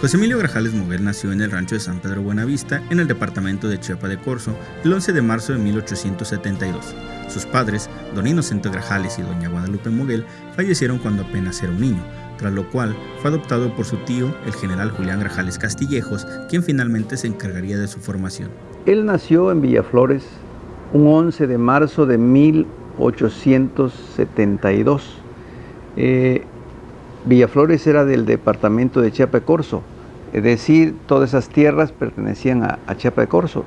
José Emilio Grajales Moguel nació en el rancho de San Pedro Buenavista, en el departamento de Chiapa de Corzo, el 11 de marzo de 1872. Sus padres, don Inocente Grajales y doña Guadalupe Moguel, fallecieron cuando apenas era un niño, tras lo cual fue adoptado por su tío, el general Julián Grajales Castillejos, quien finalmente se encargaría de su formación. Él nació en Villaflores un 11 de marzo de 1872. Eh, Villaflores era del departamento de Chiapa de Corzo, es decir, todas esas tierras pertenecían a, Chiapa de Corzo.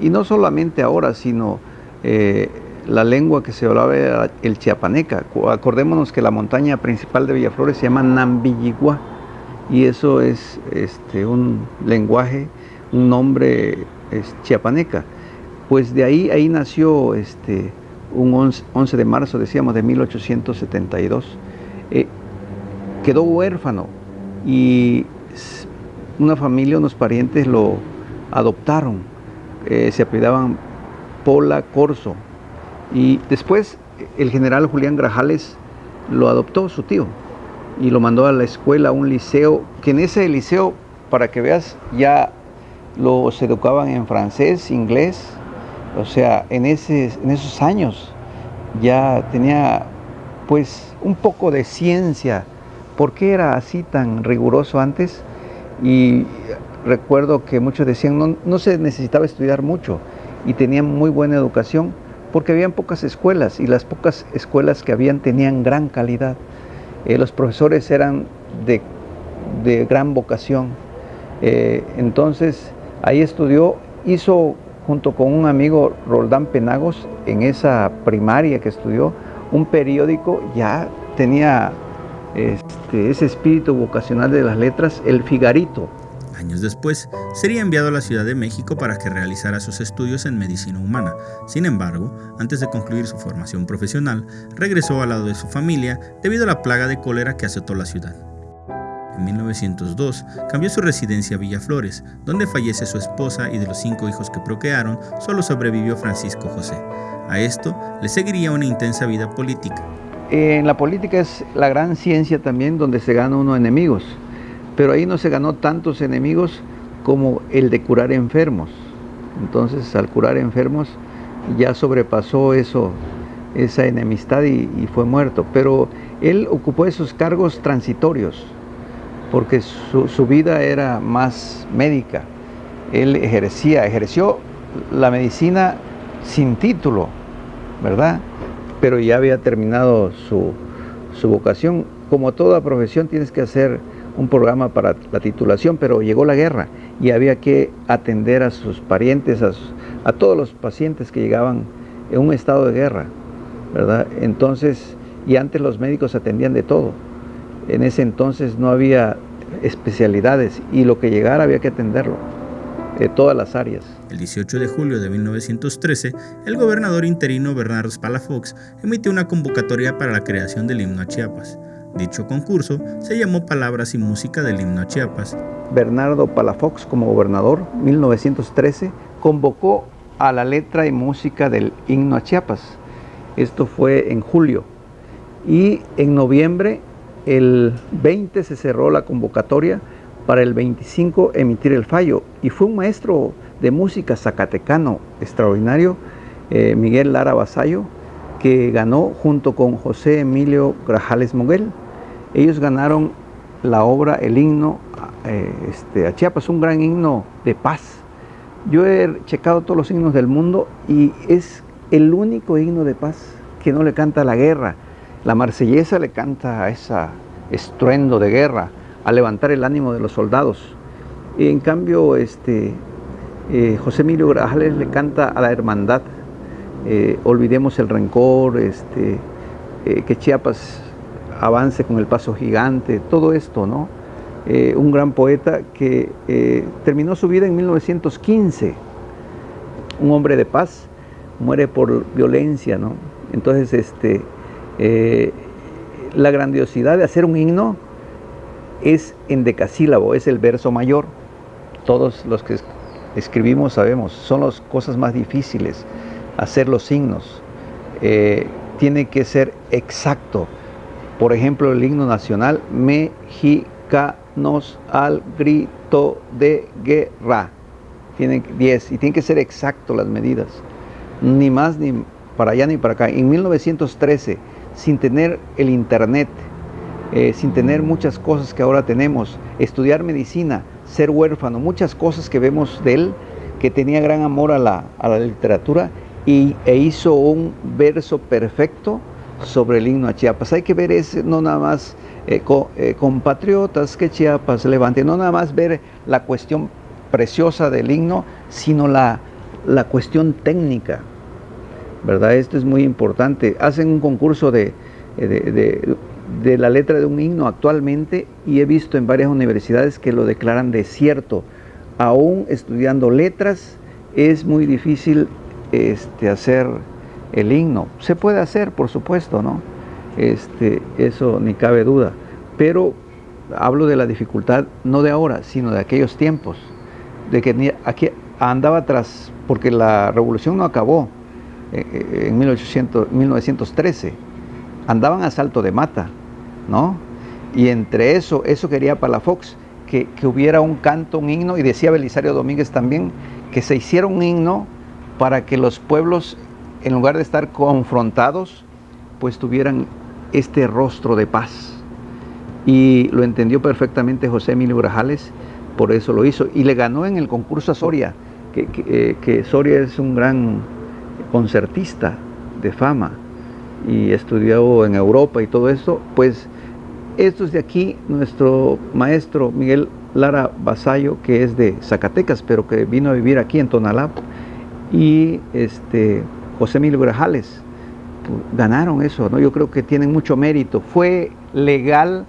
Y no solamente ahora, sino eh, la lengua que se hablaba era el chiapaneca. Acordémonos que la montaña principal de Villaflores se llama Nambilligua y eso es este, un lenguaje, un nombre es chiapaneca. Pues de ahí, ahí nació este, un 11, de marzo, decíamos, de 1872. Eh, quedó huérfano y una familia, unos parientes lo adoptaron. Eh, se apellidaban Pola Corso. Y después el general Julián Grajales lo adoptó su tío y lo mandó a la escuela, a un liceo, que en ese liceo, para que veas, ya los educaban en francés, inglés, o sea, en, ese, en esos años ya tenía pues un poco de ciencia. ¿Por qué era así tan riguroso antes? Y recuerdo que muchos decían, no, no se necesitaba estudiar mucho y tenían muy buena educación porque habían pocas escuelas y las pocas escuelas que habían tenían gran calidad. Eh, los profesores eran de, gran vocación. Eh, entonces ahí estudió, hizo junto con un amigo Roldán Penagos en esa primaria que estudió, un periódico, ya tenía este, ese espíritu vocacional de las letras, El Figarito. Años después, sería enviado a la Ciudad de México para que realizara sus estudios en medicina humana. Sin embargo, antes de concluir su formación profesional, regresó al lado de su familia debido a la plaga de cólera que azotó la ciudad. En 1902 cambió su residencia a Villaflores, donde fallece su esposa y de los cinco hijos que procrearon, solo sobrevivió Francisco José. A esto le seguiría una intensa vida política. En la política es la gran ciencia también donde se gana uno enemigos pero ahí no se ganó tantos enemigos como el de curar enfermos. Entonces al curar enfermos ya sobrepasó esa enemistad y, fue muerto. Pero él ocupó esos cargos transitorios porque su, su, vida era más médica. Él ejercía, ejerció la medicina sin título, ¿verdad? Pero ya había terminado su, su vocación. Como toda profesión tienes que hacer un programa para la titulación, pero llegó la guerra y había que atender a sus parientes, a, todos los pacientes que llegaban en un estado de guerra, ¿verdad? Entonces, y antes los médicos atendían de todo. En ese entonces no había especialidades y lo que llegara había que atenderlo, de todas las áreas. El 18 de julio de 1913, el gobernador interino Bernardo Palafox emitió una convocatoria para la creación del himno a Chiapas. Dicho concurso se llamó Palabras y Música del Himno a Chiapas. Bernardo Palafox, como gobernador, 1913, convocó a la letra y música del himno a Chiapas. Esto fue en julio. Y en noviembre, el 20 se cerró la convocatoria para el 25 emitir el fallo. Y fue un maestro de música zacatecano extraordinario, eh, Miguel Lara Basayo, que ganó junto con José Emilio Grajales Moguel. Ellos ganaron la obra, el himno eh, este, a Chiapas, un gran himno de paz. Yo he checado todos los himnos del mundo y es el único himno de paz que no le canta la guerra. La marsellesa le canta a ese estruendo de guerra, a levantar el ánimo de los soldados. Y en cambio, este, eh, José Emilio Grajales le canta a la hermandad. Eh, olvidemos el rencor, este, que Chiapas avance con el paso gigante, todo esto, ¿no? Eh, un gran poeta que eh, terminó su vida en 1915, un hombre de paz, muere por violencia, ¿no? Entonces, este, eh, la grandiosidad de hacer un himno es en decasílabo, es el verso mayor. Todos los que escribimos sabemos, son las cosas más difíciles, hacer los signos. tiene que ser exacto, por ejemplo, el himno nacional, mexicanos al grito de guerra. Tienen 10 y tienen que ser exactos las medidas, ni más ni para allá ni para acá. En 1913, sin tener el internet, eh, sin tener muchas cosas que ahora tenemos, estudiar medicina, ser huérfano, muchas cosas que vemos de él, que tenía gran amor a la, a la literatura y, e hizo un verso perfecto sobre el himno a Chiapas. Hay que ver ese, no nada más eh, eh, compatriotas que Chiapas levante, no nada más ver la cuestión preciosa del himno, sino la, la cuestión técnica. ¿Verdad? Esto es muy importante. Hacen un concurso de, la letra de un himno actualmente y he visto en varias universidades que lo declaran desierto. Aún estudiando letras es muy difícil este, hacer el himno. Se puede hacer, por supuesto, ¿no? Este, eso ni cabe duda. Pero hablo de la dificultad no de ahora, sino de aquellos tiempos, de que aquí andaba atrás, porque la revolución no acabó eh, eh, en 1800, 1913, andaban a salto de mata, ¿no? Y entre eso, eso quería Palafox, que, que hubiera un canto, un himno, y decía Belisario Domínguez también, que se hiciera un himno para que los pueblos, en lugar de estar confrontados, pues tuvieran este rostro de paz. Y lo entendió perfectamente José Emilio Grajales, por eso lo hizo. Y le ganó en el concurso a Soria, que, eh, Soria es un gran concertista de fama y estudió en Europa y todo eso, pues estos de aquí, nuestro maestro Miguel Lara Basayo, que es de Zacatecas, pero que vino a vivir aquí en Tonalá, y este, José Emilio Grajales, ganaron eso, ¿no? Yo creo que tienen mucho mérito. Fue legal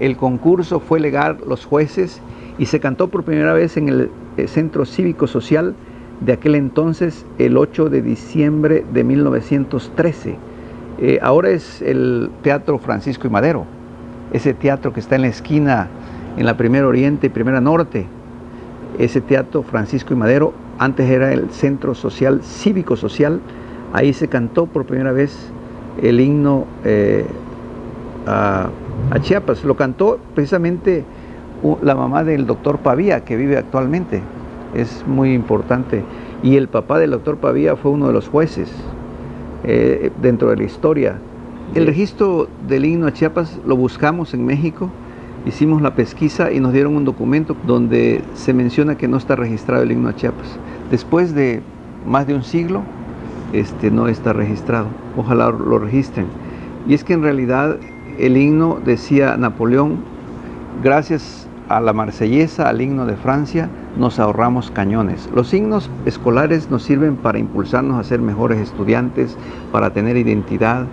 el concurso, fue legal los jueces y se cantó por primera vez en el eh, Centro Cívico Social de aquel entonces, el 8 de diciembre de 1913. Eh, ahora es el Teatro Francisco y Madero, ese teatro que está en la esquina, en la Primera Oriente y Primera Norte. Ese teatro Francisco y Madero, antes era el Centro Social Cívico Social, Ahí se cantó por primera vez el himno eh, a, Chiapas. Lo cantó precisamente la mamá del doctor Pavía, que vive actualmente. Es muy importante. Y el papá del doctor Pavía fue uno de los jueces eh, dentro de la historia. El registro del himno a Chiapas lo buscamos en México, hicimos la pesquisa y nos dieron un documento donde se menciona que no está registrado el himno a Chiapas. Después de más de un siglo, este, no está registrado. Ojalá lo registren. Y es que en realidad el himno, decía Napoleón, gracias a la marsellesa, al himno de Francia, nos ahorramos cañones. Los himnos escolares nos sirven para impulsarnos a ser mejores estudiantes, para tener identidad.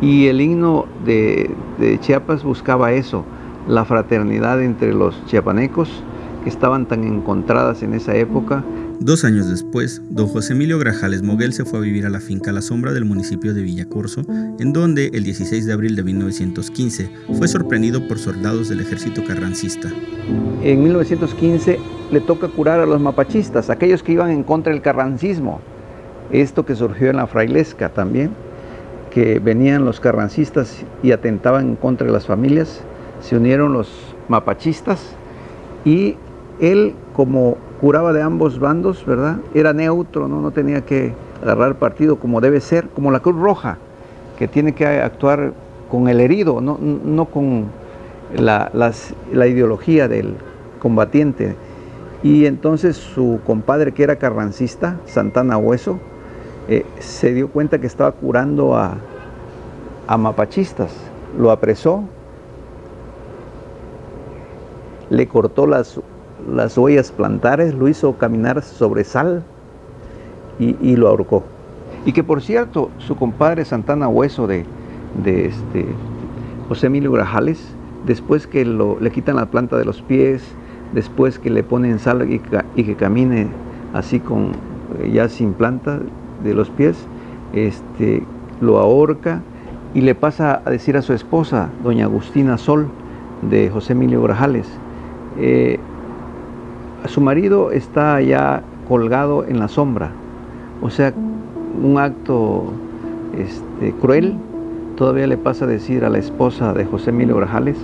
Y el himno de, de Chiapas buscaba eso, la fraternidad entre los chiapanecos que estaban tan encontradas en esa época Dos años después, don José Emilio Grajales Moguel se fue a vivir a la finca La Sombra del municipio de Villacorso, en donde el 16 de abril de 1915 fue sorprendido por soldados del ejército carrancista. En 1915 le toca curar a los mapachistas, aquellos que iban en contra del carrancismo. Esto que surgió en la frailesca también, que venían los carrancistas y atentaban en contra las familias, se unieron los mapachistas y él como curaba de ambos bandos, ¿verdad? Era neutro, ¿no? no tenía que agarrar partido como debe ser, como la Cruz Roja, que tiene que actuar con el herido, no, no con la, la, ideología del combatiente. Y entonces su compadre, que era carrancista, Santana Hueso, eh, se dio cuenta que estaba curando a, a mapachistas. Lo apresó, le cortó las las huellas plantares, lo hizo caminar sobre sal y, lo ahorcó. Y que por cierto, su compadre Santana Hueso de, de este, José Emilio Grajales, después que le quitan la planta de los pies, después que le ponen sal y, y que camine así con ya sin planta de los pies, este, lo ahorca y le pasa a decir a su esposa, doña Agustina Sol, de José Emilio Grajales, eh, su marido está ya colgado en la sombra, o sea, un acto este, cruel. Todavía le pasa a decir a la esposa de José Emilio Grajales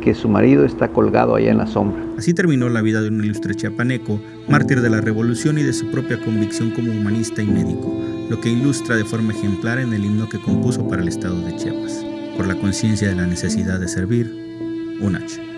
que su marido está colgado allá en la sombra. Así terminó la vida de un ilustre chiapaneco, mártir de la revolución y de su propia convicción como humanista y médico, lo que ilustra de forma ejemplar en el himno que compuso para el estado de Chiapas. Por la conciencia de la necesidad de servir, un H.